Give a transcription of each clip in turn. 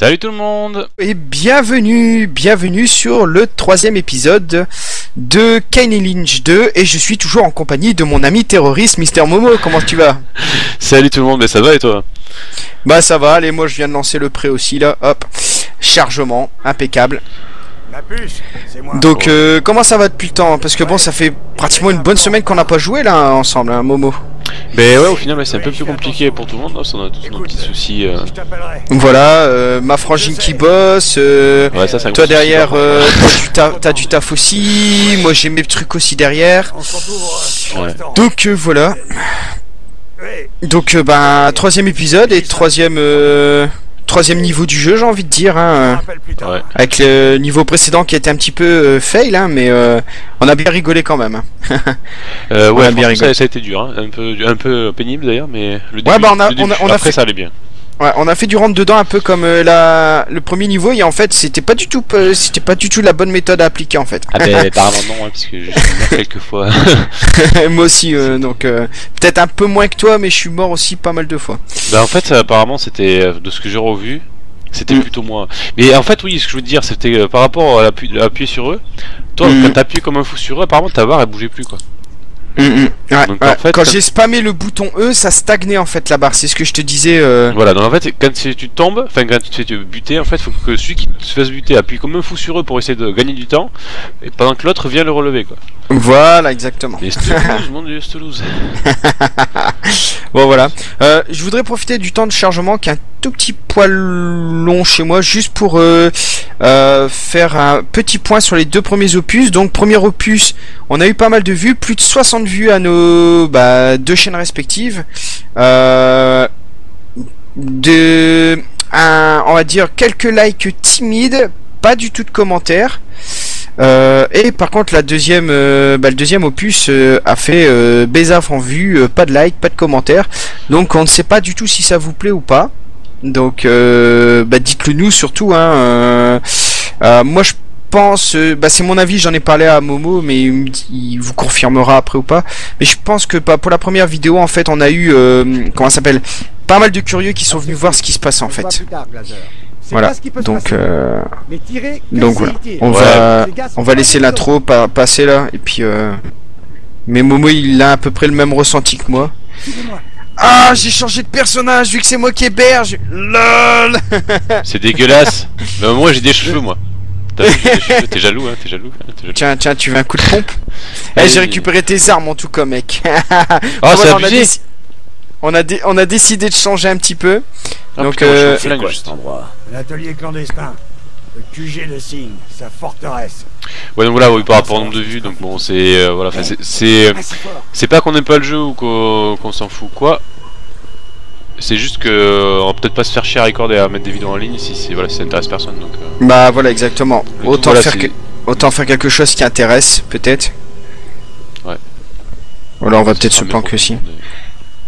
Salut tout le monde. Et bienvenue, bienvenue sur le troisième épisode de Kane Lynch 2 et je suis toujours en compagnie de mon ami terroriste Mister Momo, comment tu vas? Salut tout le monde, mais ça va et toi? Bah ça va, allez moi je viens de lancer le prêt aussi là, hop, chargement, impeccable. La puce, c'est moi. Donc euh, comment ça va depuis le temps? Parce que bon ça fait pratiquement une bonne semaine qu'on n'a pas joué là ensemble, hein, Momo. Mais ouais, au final, ouais, c'est un peu plus compliqué pour tout le monde, parce qu'on a tous nos petits soucis. euh. Je t'appellerai. Voilà, euh, ma frangine qui bosse, euh, Ouais, ça, c'est un toi souci, derrière euh, t'as du, taf aussi, moi j'ai mes trucs aussi derrière. On Ouais. restaurant. Donc euh, voilà. Donc euh, bah troisième épisode et troisième euh, troisième niveau du jeu j'ai envie de dire hein. Ouais. avec le niveau précédent qui était un petit peu euh, fail hein, mais euh, on a bien rigolé quand même. hein. Euh, On ouais, a bien rigolé. ça, ça a été dur, hein. un, peu, un peu pénible d'ailleurs, mais le début, Ouais, bah, on a- le début, on a- on a après fait- ça allait bien. Ouais, on a fait du rentre dedans un peu comme euh, la le premier niveau et en fait c'était pas du tout euh, c'était pas du tout la bonne méthode à appliquer en fait. Ah ben apparemment non, hein, parce que mort quelques fois. Moi aussi euh, donc peut-être un peu moins que toi mais je suis mort aussi pas mal de fois. bah en fait, apparemment, c'était, de ce que j'ai revu, c'était Mm. plutôt moi. Mais en fait, oui, ce que je veux dire, c'était par rapport à appuyer sur eux, toi, Mm. quand t'appuies comme un fou sur eux, apparemment, ta barre, elle bougeait plus, quoi. Ouais, Donc, ouais. en fait, Quand j'ai spammé le bouton E ça stagnait en fait la barre c'est ce que je te disais. euh, Voilà, donc en fait, quand tu tombes, enfin quand tu te fais buter, en fait, faut que celui qui se fasse buter appuie comme un fou sur eux pour essayer de gagner du temps, et pendant que l'autre vient le relever, quoi. Voilà exactement. Et mon dieu, Toulouse. Bon voilà. Euh, je voudrais profiter du temps de chargement qui est un tout petit poil long chez moi, juste pour euh, euh, faire un petit point sur les deux premiers opus. Donc premier opus, on a eu pas mal de vues, plus de 60 vues à nos bah, deux chaînes respectives. Euh, de un, on va dire quelques likes timides, pas du tout de commentaires. Et par contre la deuxième, bah, le deuxième opus a fait euh, Bézaf en vue, pas de like, pas de commentaires. Donc on ne sait pas du tout si ça vous plaît ou pas. Donc euh, bah, dites-le nous surtout. Hein, euh, euh, moi je pense, bah, c'est mon avis, j'en ai parlé à Momo, mais il, vous confirmera après ou pas. Mais je pense que bah, pour la première vidéo en fait on a eu, euh, comment ça s'appelle, pas mal de curieux qui sont venus voir ce qui se passe en fait. Voilà. Donc euh, donc voilà. On va on va laisser l'intro pa- passer là et puis euh... mais Momo il a à peu près le même ressenti que moi. Ah j'ai changé de personnage vu que c'est moi qui héberge. LOL. C'est dégueulasse. Mais moi, j'ai des cheveux, moi. T'as vu, j'ai des cheveux, T'es jaloux, hein, t'es jaloux, hein, jaloux. Tiens tiens tu veux un coup de pompe Eh j'ai récupéré tes armes en tout cas mec. Oh, c'est Voilà, on, a on a dé- on a décidé de changer un petit peu. Ah, Donc, putain, moi, je suis euh, au flingue, juste. L'atelier clandestin. Le QG de Signe, sa forteresse. Ouais, donc voilà, oui, par rapport au nombre de vues, donc bon, c'est. euh, voilà, c'est- c'est. Ah, c'est pas qu'on aime pas le jeu ou qu'on qu'on s'en fout, quoi. C'est juste que. euh, On va peut-être pas se faire chier à recorder et à mettre des vidéos en ligne si, c'est voilà, si ça intéresse personne, donc. euh, Bah voilà exactement. le tout, Autant voilà, faire que- autant faire quelque chose qui intéresse peut-être. Ouais. Voilà on va peut-être se planquer aussi.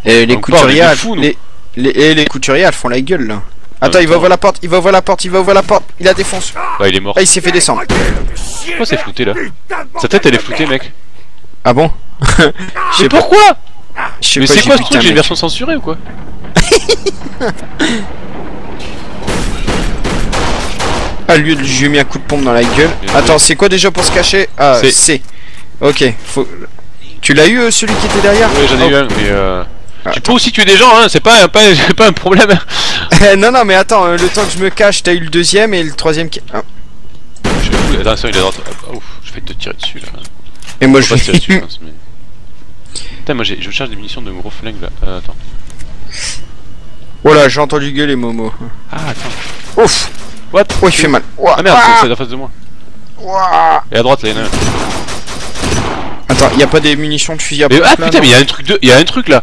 Et les Donc, couturiers, elles- fous, les, les, et les couturiers, elles font la gueule là. Attends, même il va ouvrir la porte, il va ouvrir la porte, il va ouvrir la porte, il la défonce. Bah, il est mort. Ah, il s'est fait descendre. Pourquoi c'est flouté là? Sa tête elle est floutée, mec. Ah bon? Je Mais sais pourquoi? Mais c'est quoi ce truc? J'ai une version censurée ou quoi? Ah lui, je lui ai mis un coup de pompe dans la gueule. Attends, c'est quoi déjà pour se cacher Ah, C'est-. Ok, faut. Tu l'as eu euh, celui qui était derrière Ouais, j'en ai Oh. eu un, mais euh. Ah, Tu peux aussi tuer des gens, hein, c'est pas, pas, un problème. hein. non, non, mais attends, euh, le temps que je me cache, t'as eu le deuxième et le troisième qui. Ah. Je Attention, il est à droite. Ah, ouf, je vais te tirer dessus là. Et moi Faut je pas tirer dessus, je vais. pense, mais. Putain, moi j'ai- je charge des munitions de gros flingue là. Euh, attends. Oh là, j'ai entendu gueuler Momo. Ah, attends. Ouf What? Oh, il fait mal. Ouah, Ah merde, ah, c'est- en face de moi. ouah. Et à droite là, il y en a un. Attends, y a pas des munitions de fusil à pompe ah là, putain, mais il y a un truc de, il y a un truc là.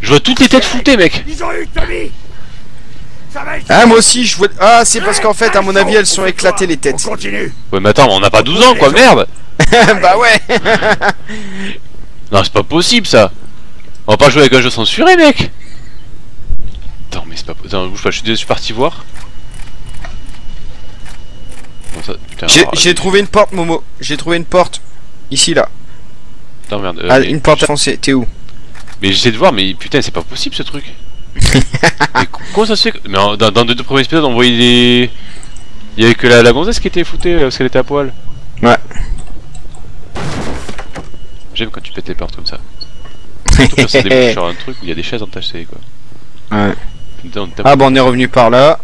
Je vois toutes les têtes floutées, mec. Ils ont eu Tommy. Ah moi aussi je vois... Ah c'est parce qu'en fait à mon avis elles sont éclatées les On têtes. continue. Ouais, mais attends, on n'a pas 12 ans quoi, merde. bah ouais Non, c'est pas possible ça. On va pas jouer avec un jeu censuré, mec. Attends, mais c'est pas. Attends, bouge pas, je suis, je suis parti voir. J'ai trouvé une porte Momo. J'ai trouvé une porte. Ici là. Attends, merde. euh, Ah une porte à foncer. T'es où? Mais j'essaie de voir, mais putain, c'est pas possible ce truc. Mais co- comment ça se fait que... Mais en- dans, dans les deux premiers épisodes, on voyait des... Il y avait que la, la gonzesse qui était foutée euh, parce qu'elle était à poil. Ouais. J'aime quand tu pètes les portes comme ça. Surtout quand ça débouche sur un truc où il y a des chaises entachées quoi. Ouais. Putain. Ah bon, on est revenu par là.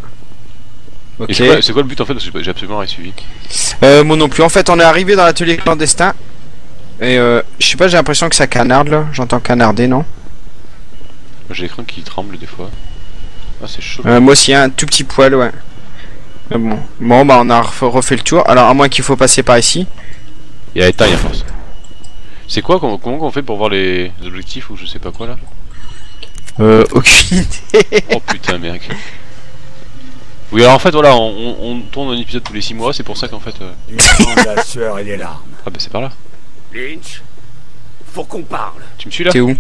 Ok. c'est quoi, le but en fait Parce que j'ai absolument rien suivi. Euh, moi non plus. En fait, on est arrivé dans l'atelier clandestin. Et euh, je sais pas, j'ai l'impression que ça canarde là. J'entends canarder, non? J'ai l'écran qui tremble des fois. Ah c'est chaud. euh, Moi aussi, un tout petit poil, ouais. Mais bon. Bon, bah, on a ref- refait le tour. Alors, à moins qu'il faut passer par ici. Il y a les tailles à force. C'est quoi comment, comment on fait pour voir les objectifs ou je sais pas quoi là? Euh, aucune idée. Oh putain mec. Oui alors en fait voilà on, tourne un épisode tous les 6 mois c'est pour ça qu'en fait euh, la sueur et des larmes. Ah bah c'est par là. Lynch, faut qu'on parle. Tu me suis là T'es où?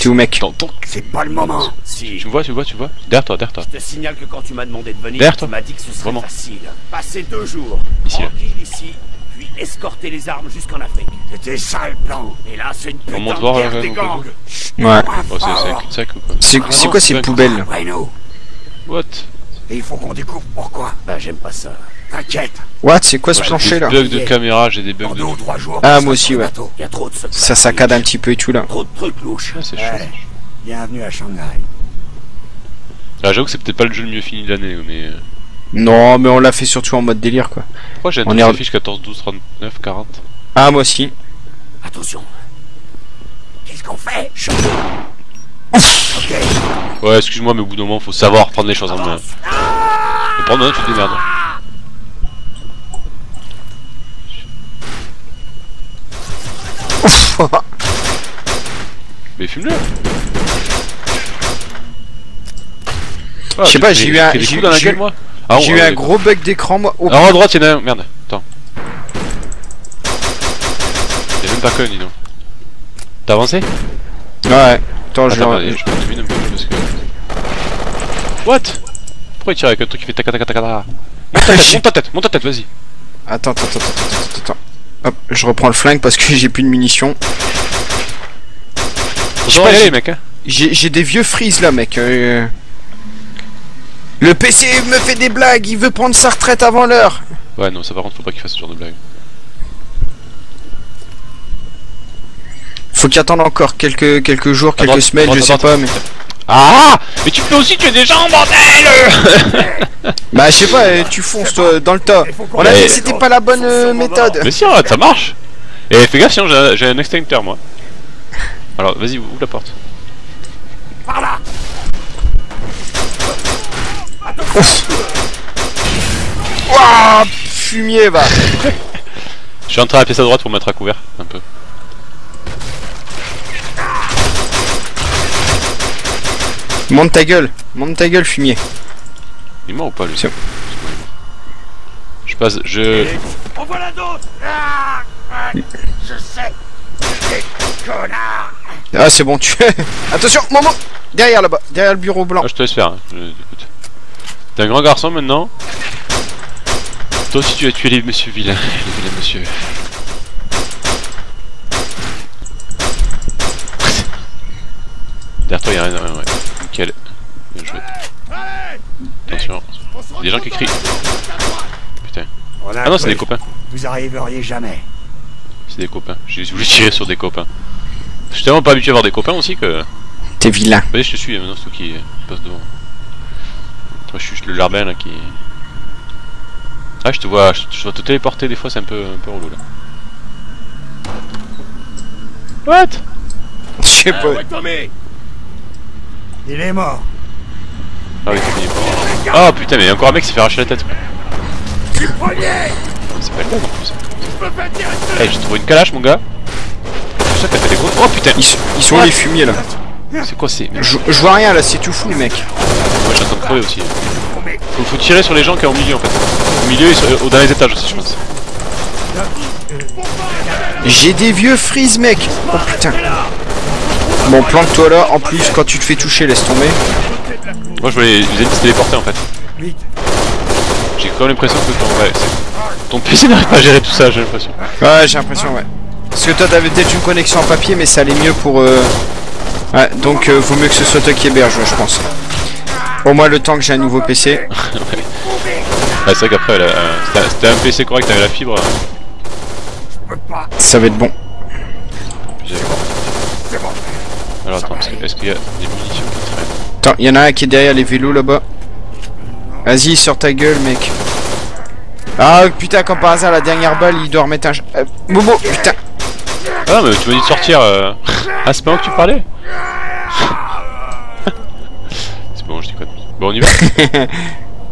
T'es où, mec? C'est pas le moment. Si. Tu me vois tu me vois tu me vois? Derrière toi derrière toi. Je te signale que quand tu m'as demandé de venir, Derrière tu m'as dit que ce serait Vraiment. facile. Passer deux jours, Ici, là. ici, puis escorter les armes jusqu'en Afrique. C'était ça le plan. Et là, c'est une putain monte de voir, guerre là, des gangs. Ouais. Oh c'est c'est ou quoi C'est Ah quoi ces poubelles. What Et il faut qu'on découvre pourquoi. Bah, j'aime pas ça. T'inquiète. What C'est quoi ce J'ai plancher des là bugs de caméra j'ai des bugs de... deux jours. Ah, on moi aussi, ouais. Y a trop de. Ça saccade un petit peu et tout là. Trop de trucs louches. Ah c'est chaud. Ouais. Bienvenue à Shanghai. Ah j'avoue que c'est peut-être pas le jeu le mieux fini de l'année mais... Non, mais on l'a fait surtout en mode délire quoi. Pourquoi j'ai un On est qui en- affiche 14, 12, 39, 40 Ah, moi aussi. Attention. Qu'est-ce qu'on fait? Chut. Ouais excuse-moi mais au bout d'un moment faut savoir prendre les choses en main. Mais prendre un tu te démerdes. Mais fume-le Ah, Je sais pas, j'ai eu un- j'ai eu- dans la gueule eu- moi Ah, J'ai eu un gros bug d'écran moi. Oh, Alors à droite, il y en a un. Merde, attends. Il y a même pas que, dis donc. T'as avancé? Ouais. Attends, je attendez, je peux un peu parce que. What? Pourquoi il tire avec un truc qui fait tac tac tac tac tac Monte ta tête, monte ta tête, monte ta tête, vas-y. Attends, attends, attends, attends, attends. Hop, je reprends le flingue parce que j'ai plus de munitions. J'ai- mec, hein. J'ai des vieux frises là, mec. euh. Le PC me fait des blagues, il veut prendre sa retraite avant l'heure. Ouais, non, ça par contre, faut pas qu'il fasse ce genre de blague. Faut qu'il attende encore quelques, quelques jours, quelques droite, semaines, je sais pas, mais. Ah Mais tu peux aussi tuer des gens, bordel Bah, je sais pas, euh, tu fonces toi dans le tas. On a dit que c'était pas la bonne euh, méthode. Mais si, arrête, ça marche Et fais gaffe, sinon j'ai un- j'ai un extincteur, moi. Alors, vas-y, ouvre la porte. Par là. Ouah, fumier, va. Je suis à la pièce à droite pour me mettre à couvert, un peu. Monte ta gueule, monte ta gueule, fumier. Il est mort ou pas, lui Je passe, je... En voilà d'autres. Ah, ah, je sais. Ah, c'est bon, tu. Attention, moment Derrière là-bas, derrière le bureau blanc. Ah, je te laisse faire, hein. je- écoute. T'es un grand garçon maintenant Toi aussi tu as tué les monsieur vilains, les vilains monsieur. Derrière toi y'a rien, ouais, ouais. Nickel. Bien joué. Attention, On des gens qui crient. Putain. Ah non, c'est des copains. Vous arriveriez jamais. C'est des copains. J'ai voulu tirer sur des copains. Je suis tellement pas habitué à voir des copains aussi que. T'es vilain. Vas-y, je te suis, maintenant c'est toi qui passe devant. Moi, je suis juste le larbin là qui. Ah, je te vois, je, je dois te téléporter des fois, c'est un peu, un peu relou là. What? Je sais pas. Il est mort. Ah oui. Ah putain, mais il y a encore un mec qui s'est fait arracher la tête. C'est pas le bon en plus. Eh, j'ai trouvé une calache, mon gars. Ça t'as fait des gros. Oh putain Ils, sont- ils sont les fumiers là? C'est quoi c'est je, je vois rien là, c'est tout fou les mecs. Moi, train de crever aussi. Faut, faut tirer sur les gens qui sont au milieu en fait. Au milieu et sur, au dernier étage aussi, je pense. J'ai des vieux frises mec. Oh putain. Bon, plante-toi là. En plus, quand tu te fais toucher, laisse tomber. Moi, je voulais les ennemis se téléporter en fait. J'ai quand même l'impression que ton, ouais, c'est- ton PC n'arrive pas à gérer tout ça, j'ai l'impression. Ouais, j'ai l'impression, ouais. Parce que toi, t'avais peut-être une connexion en papier, mais ça allait mieux pour. Euh... Ouais, donc euh, vaut mieux que ce soit toi qui héberge, je pense. Au moins le temps que j'ai un nouveau PC. Ah, c'est vrai qu'après, euh, c'était un PC correct avec la fibre. Ça va être bon. Alors attends, est-ce qu'il y a des munitions qui traînent? Attends, y en a un qui est derrière les vélos là-bas. Vas-y, sors ta gueule, mec. Ah putain, comme par hasard, la dernière balle, il doit remettre un. Euh, Momo, putain. Ah, mais tu m'as dit de sortir. euh. Ah, c'est pas moi que tu parlais C'est bon, je déconne. Bon, on y va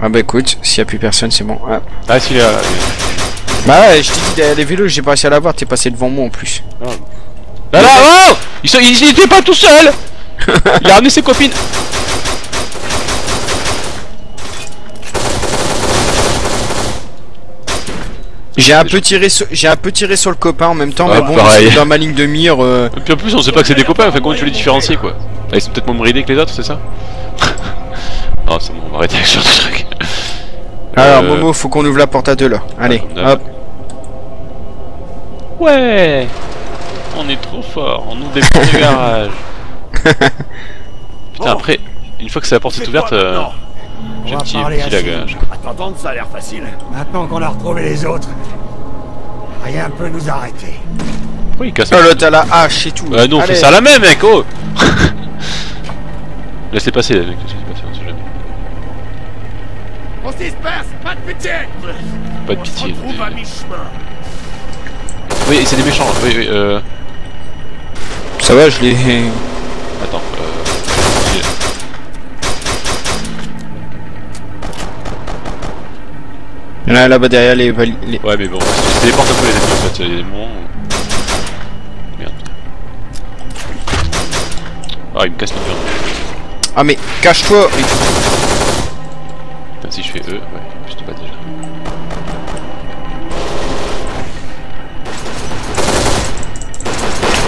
Ah bah écoute, s'il y a plus personne, c'est bon. Ah. Ah, s'il est là. Bah ouais, je t'ai dit derrière les vélos, j'ai pas réussi à l'avoir, t'es passé devant moi en plus. Là, là, oh il, il était pas tout seul Il a ramené ses copines J'ai un peu tiré sur, j'ai un peu tiré sur le copain en même temps, Ah, mais bon, pareil. c'est dans ma ligne de mire. euh, Et puis en plus, on sait pas que c'est des copains, enfin, comment tu les différencies quoi? Ah, Ils sont peut-être moins bridés que les autres, c'est ça? Oh, c'est bon, on va arrêter avec ce genre de truc. Alors Euh, Momo, faut qu'on ouvre la porte à deux là. Allez, Ah, hop. Ouais On est trop fort, on ouvre des portes de garage. Putain, après, une fois que c'est la porte est ouverte, euh, j'ai On un va petit, parler petit à lag. Sim. euh, À t'entendre, ça a l'air facile. Maintenant qu'on a retrouvé les autres, rien peut nous arrêter. Pourquoi il casse Oh là, t'as la hache et tout. Bah non, on fait ça la même, mec, oh Laissez passer, les mecs, laissez passer, on sait jamais. On se disperse, pas de pitié Pas de pitié. On se retrouve à mi-chemin. Oui, c'est des méchants, oui, oui, euh... Ça va, je l'ai. Il un là-bas derrière les, les- Ouais, mais bon, c'est des portes un peu les ennemis, en fait, il y a des moments où... Merde. Ah, il me casse le mur. Ah mais cache-toi. Mais- Putain, si je fais E, ouais, je te bats déjà.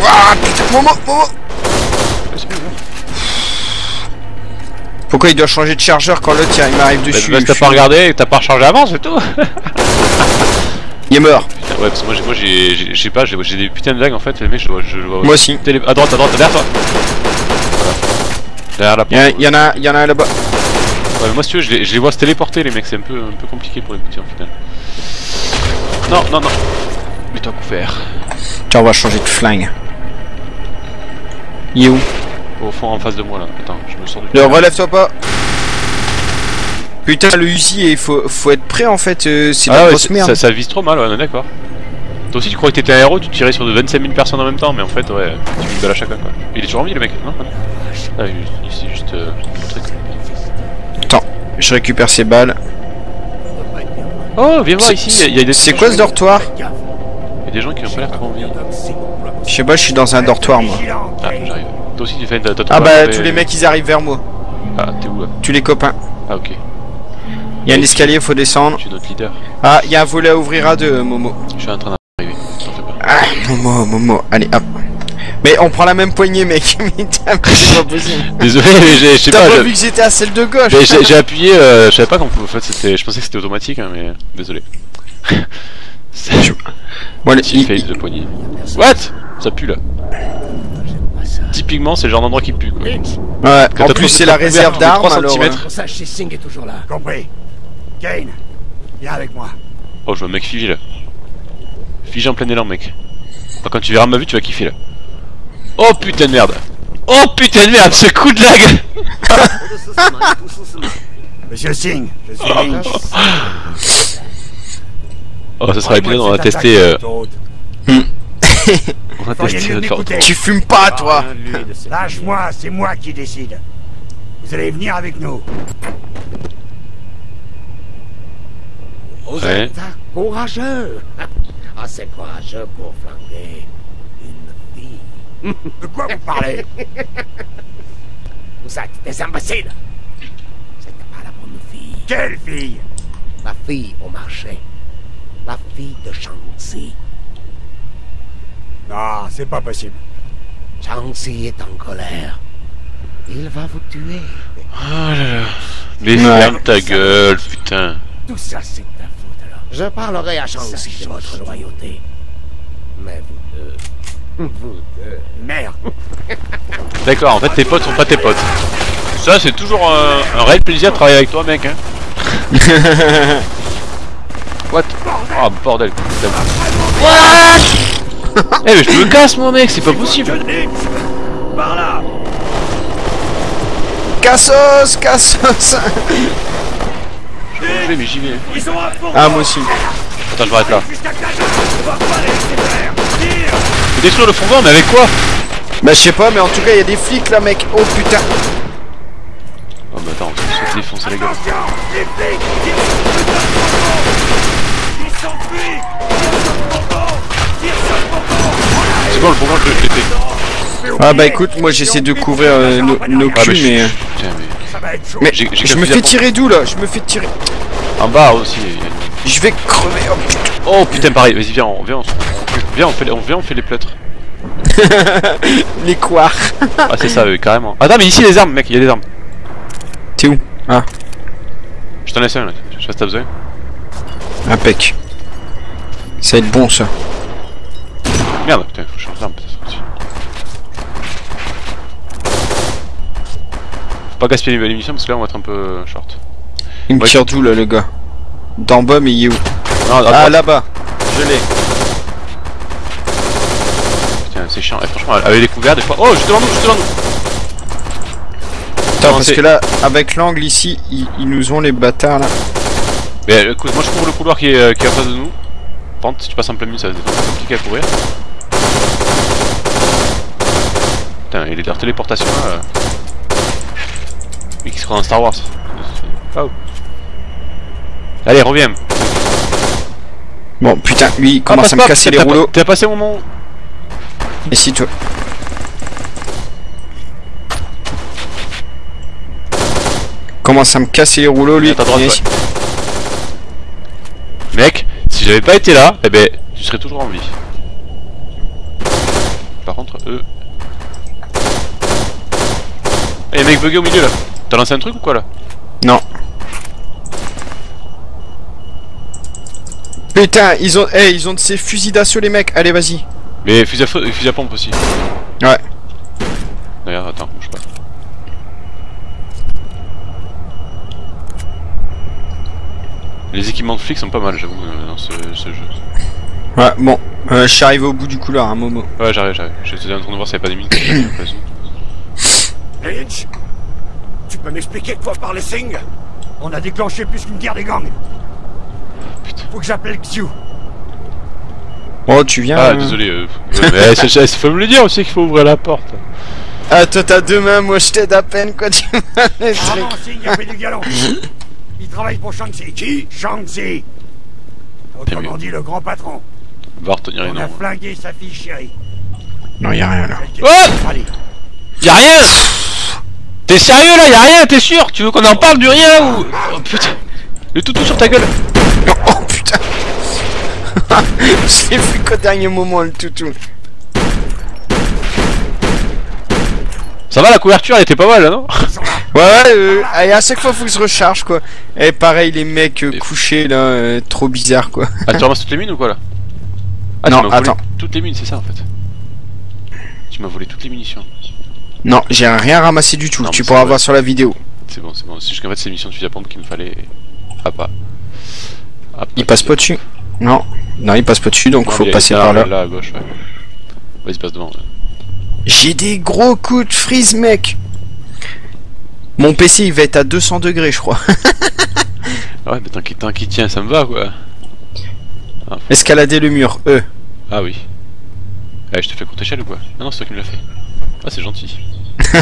Ouah, putain, Momo, Momo. Ouais. Pourquoi il doit changer de chargeur quand l'autre il m'arrive Bah, dessus parce que je t'as pas regardé t'as pas rechargé avant, c'est tout Il est mort. Putain, ouais, parce que moi, j'ai- j'ai, pas, j'ai, des putains de lags en fait, les mecs, je je vois. Moi aussi. Télé... À droite, à droite, derrière toi. Derrière la porte. en a- il y en a, un là-bas. Ouais, mais moi, si tu veux, je les, je les vois se téléporter, les mecs, c'est un peu, un peu compliqué pour les buter en final. Non, non, non. Mets-toi couvert. Tiens, on va changer de flingue. Il est où? Au fond, en face de moi là. Attends, je me sors du. Ne relève-toi pas. Putain, le Uzi, il faut, faut être prêt en fait. euh, c'est Ah la ouais, grosse c'est- merde. ça, ça vise trop mal, ouais, on est d'accord. Toi aussi, tu crois que t'étais un héros, tu tirais sur de 25 000 personnes en même temps, mais en fait, ouais, tu mets une balle à chacun quoi. Il est toujours en vie le mec Non, non. Ah, il, s'est juste. Euh, Attends, je récupère ces balles. Oh, viens voir C'est- ici, il y a- il y, a des. C'est quoi ce dortoir Il y a des gens qui ont pas l'air trop envie. Je sais pas, je suis dans un dortoir moi. Ah, j'arrive. Toi aussi, tu fais. t'as- t'as Ah bah tous les mecs ils arrivent vers moi. Ah, t'es où là Tous les copains. Ah, ok. Il y a un escalier, faut descendre. Je suis notre leader. Ah, il y a un volet à ouvrir à deux, Momo. Je suis en train d'arriver. Pas. Ah, Momo, Momo. Allez, hop. Mais on prend la même poignée, mec. C'est pas possible. Désolé, mais je sais T'as pas. pas vu que j'étais à celle de gauche J'ai appuyé, euh, je savais pas qu'on pouvait. En fait, c'était, je pensais que c'était automatique, hein, mais désolé. C'est Bon, allez, il- fail de poignée. What? Ça pue là. Typiquement, c'est le genre d'endroit qui pue quoi. Ouais, en plus c'est la réserve d'armes alors. centimètres. euh, Singh est toujours là. Compris. Kane, viens avec moi. Oh, je vois un mec figé là. Figé en plein élan, mec. Oh, quand tu verras ma vue, tu vas kiffer là. Oh putain de merde. Oh putain de merde, ce coup de lag Monsieur Singh, je suis Lynch. Oh, ça sera épisode, on va tester. Euh, Tu fumes pas, toi Lâche-moi, c'est moi qui décide. Vous allez venir avec nous. Vous Ouais. êtes courageux. Assez courageux pour flanquer une fille. De quoi vous parlez? Vous êtes des imbéciles. C'était pas la bonne fille. Quelle fille? La fille au marché. La fille de Shang-Chi. Non, c'est pas possible. Shang-Chi est en colère. Il va vous tuer. Oh là là. Mais ferme ta gueule, putain. Tout ça, c'est de ta faute alors. Je parlerai à Shang-Chi de votre loyauté. Mais vous deux... Vous deux... Merde. D'accord, en fait tes potes sont pas tes potes. Ça, c'est toujours un, un réel plaisir de travailler avec toi, mec. Hein. What? Oh bordel. putain. Eh mais je me casse moi mec, c'est pas possible. Par là Cassos, cassos. Je vais mais j'y vais. Ils sont à fond Ah moi aussi. Attends, je m'arrête là. Jusqu'à 4 On va pas les laisser faire Tire Faut détruire le fondement mais avec quoi? Bah je sais pas, mais en tout cas il y a des flics là, mec. Oh putain. Oh mais attends, on se défoncer Les flics je Ah bah écoute, moi j'essaie de couvrir euh, nos, nos Ah mais culs, mais. Putain mais... Je me fais tirer d'où là? Je me fais tirer. En bas aussi. Je vais crever. Oh putain. Oh putain pareil, vas-y viens, on, viens, on, viens, on fait, les- on, viens, on fait les pleutres. Les couards. Ah c'est ça, oui, carrément. Attends mais ici les armes mec, il y a des armes. T'es où? Ah, Je t'en laisse un là, je sais pas si t'as besoin. impec. Ça va être bon ça. Merde, putain, faut que je change d'arme peut-être aussi. Faut pas gaspiller les munitions parce que là on va être un peu euh, short. Il me Ouais. tire d'où là le gars? D'en bas, mais il est où? Non, Ah là-bas. Je l'ai. Putain, c'est chiant. Et franchement, avec les couverts, des fois. Oh, juste devant nous, juste devant nous. Attends, parce que là, avec l'angle ici, ils, ils nous ont les bâtards là. Mais euh, écoute, moi je couvre le couloir qui est, euh, qui est en face de nous. Contre, si tu passes en plein milieu, ça va être compliqué à courir. Putain, et les leurs téléportations là. euh. Mais qui se croit dans Star Wars. Oh. Allez, reviens. Bon, putain, lui, il Ah, commence à me pas, casser les rouleaux. T'as passé mon moment Et si toi. Commence à me casser les rouleaux, lui. Droite, ouais. Mec, si j'avais pas été là, eh ben, tu serais toujours en vie. Par contre, eux. Eh, mec bugué au milieu là. T'as lancé un truc ou quoi là Non. Putain, ils ont, eh, ils ont de ces fusils d'assaut, les mecs. Allez, vas-y. Mais fusil à, feu- fusil à pompe aussi. Ouais. Regarde, attends, bouge pas. Les équipements de flics sont pas mal, j'avoue, euh, dans ce, ce jeu. Ouais, bon. Euh, je suis arrivé au bout du couloir, un Momo. Ouais, j'arrive, j'arrive. J'étais en train de voir s'il y avait pas des mines. qui étaient au cas où. Lynch Tu peux m'expliquer quoi par les signes On a déclenché plus qu'une guerre des gangs Putain. Faut que j'appelle Xiu Oh, tu viens. Ah, euh, désolé. Euh, mais c'est- c'est- faut me le dire aussi qu'il faut ouvrir la porte. Ah, toi, t'as deux mains, moi, je t'aide à peine, quoi. Tu m'as le Ah il a fait du galon Il travaille pour Shang-Chi Qui? Shang-Chi Autrement dit, le grand patron Va retenir les On a noms. flingué sa fille chérie Non, y'a rien là. Oh Allez, Y'a rien T'es sérieux là Y'a rien T'es sûr? Tu veux qu'on en parle du rien ou... Oh putain Le toutou sur ta gueule Oh putain Je l'ai vu qu'au dernier moment le toutou. Ça va la couverture elle était pas mal là non? Ouais, ouais, euh, et à chaque fois faut que je recharge quoi. Et pareil, les mecs euh, couchés là, euh, trop bizarre quoi. Ah tu ramasses toutes les mines ou quoi là? Ah Non, volé attends. toutes les mines c'est ça en fait. Tu m'as volé toutes les munitions. Non, j'ai rien ramassé du tout, Non, tu pourras voir sur la vidéo. C'est bon c'est bon. C'est juste qu'en fait c'est munitions de fusil à pompe qu'il me fallait... Ah pas. Ah, pas Il passe pas dessus. Non, non, il passe pas dessus donc Non, faut il passer par là. Là à gauche ouais. Vas-y passe devant. ouais. J'ai des gros coups de freeze mec. Mon PC il va être à 200 degrés je crois. Ah Ouais mais tant qu'il qu'il tient ça me va quoi. Escalader le mur, E. Ah oui. Ah je te fais courte échelle ou quoi? Ah non c'est toi qui me l'as fait. Ah c'est gentil.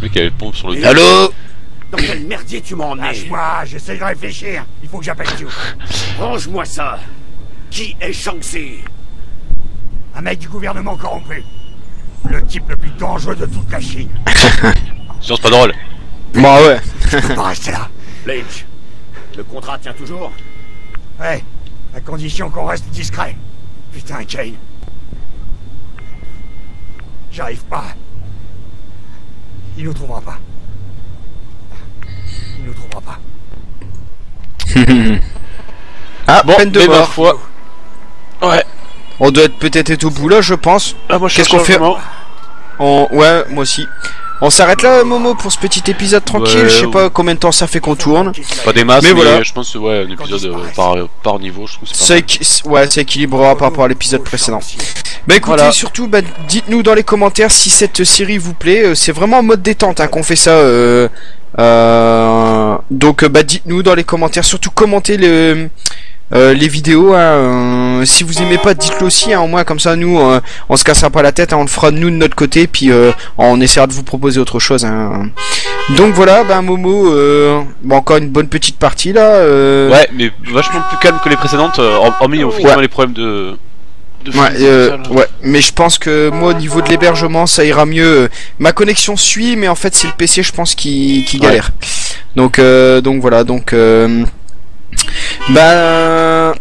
Le mec avait le pompe sur le. Allô Dans quel merdier tu m'as emmené Lâche-moi, j'essaie de réfléchir Il faut que j'appelle Xiu Range-moi ça Qui est Shang-Chi Un mec du gouvernement corrompu Le type le plus dangereux de toute la Chine Sinon c'est pas drôle. Bah ouais. Je peux pas rester là Lynch, le contrat tient toujours Ouais, à condition qu'on reste discret. Putain, Kane. J'arrive pas. Il nous trouvera pas. Il nous trouvera pas. Ah, Bon, peine de mort. Ouais. On doit être peut-être être au bout là je pense. Ah moi je Qu'est-ce qu'on fait. On... Ouais, moi aussi. On s'arrête là, Momo, pour ce petit épisode tranquille. Ouais, je sais ouais. pas combien de temps ça fait qu'on tourne. Pas des masses, Mais mais, voilà. je pense que ouais, un épisode euh, par, par niveau, je trouve c'est ouais, ça équilibrera par rapport à l'épisode précédent. Bah écoutez, Voilà. surtout, bah, dites-nous dans les commentaires si cette série vous plaît. Euh, C'est vraiment en mode détente hein, qu'on fait ça. euh, euh, donc, bah dites-nous dans les commentaires. Surtout commentez le, euh, les vidéos. hein, euh, si vous aimez pas, dites-le aussi. Hein, au moins comme ça, nous, euh, on se cassera pas la tête. hein, on le fera nous de notre côté. Puis euh, on essaiera de vous proposer autre chose. hein. Donc voilà, bah Momo, euh, bon, encore une bonne petite partie là. euh, Ouais, mais vachement plus calme que les précédentes, hor- hormis effectivement Ouais. les problèmes de. Ouais, euh, ouais, mais je pense que moi au niveau de l'hébergement ça ira mieux. Ma connexion suit, mais en fait c'est le PC je pense qui, qui Ouais. galère. Donc euh, donc voilà donc euh, bah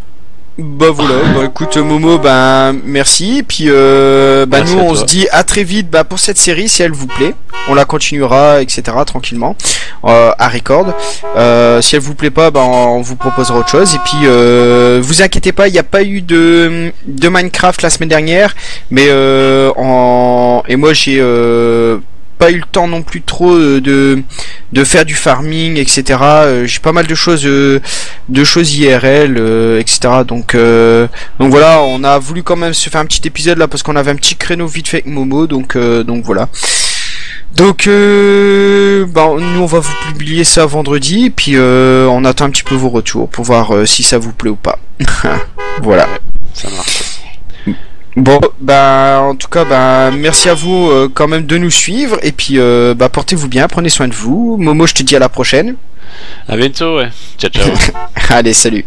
bah voilà bah écoute Momo bah merci. Et puis euh, bah Merci nous on se dit à très vite bah pour cette série si elle vous plaît. On la continuera etc tranquillement euh, à record. Euh, si elle vous plaît pas bah on vous proposera autre chose. Et puis euh, vous inquiétez pas il n'y a pas eu de de Minecraft la semaine dernière. Mais euh, en et moi j'ai pas eu le temps non plus trop de de faire du farming etc Euh, j'ai pas mal de choses euh, de choses IRL euh, etc donc euh, donc voilà on a voulu quand même se faire un petit épisode là parce qu'on avait un petit créneau vite fait avec Momo donc euh, donc voilà. Donc euh, bah, nous on va vous publier ça vendredi et puis euh, on attend un petit peu vos retours pour voir euh, si ça vous plaît ou pas. Voilà. Ça marche. Bon, bah en tout cas, bah merci à vous euh, quand même de nous suivre et puis euh, bah portez-vous bien, prenez soin de vous. Momo, je te dis à la prochaine. À bientôt, ouais. Ciao, ciao. Allez, salut.